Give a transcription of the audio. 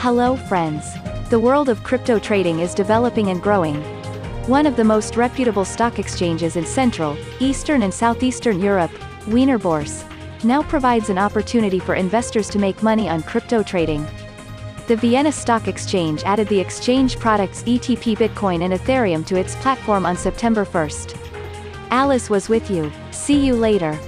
Hello friends. The world of crypto trading is developing and growing. One of the most reputable stock exchanges in Central, Eastern and Southeastern Europe, Wiener Börse, now provides an opportunity for investors to make money on crypto trading. The Vienna Stock Exchange added the exchange products ETP Bitcoin and Ethereum to its platform on September 1st. Alice was with you. See you later.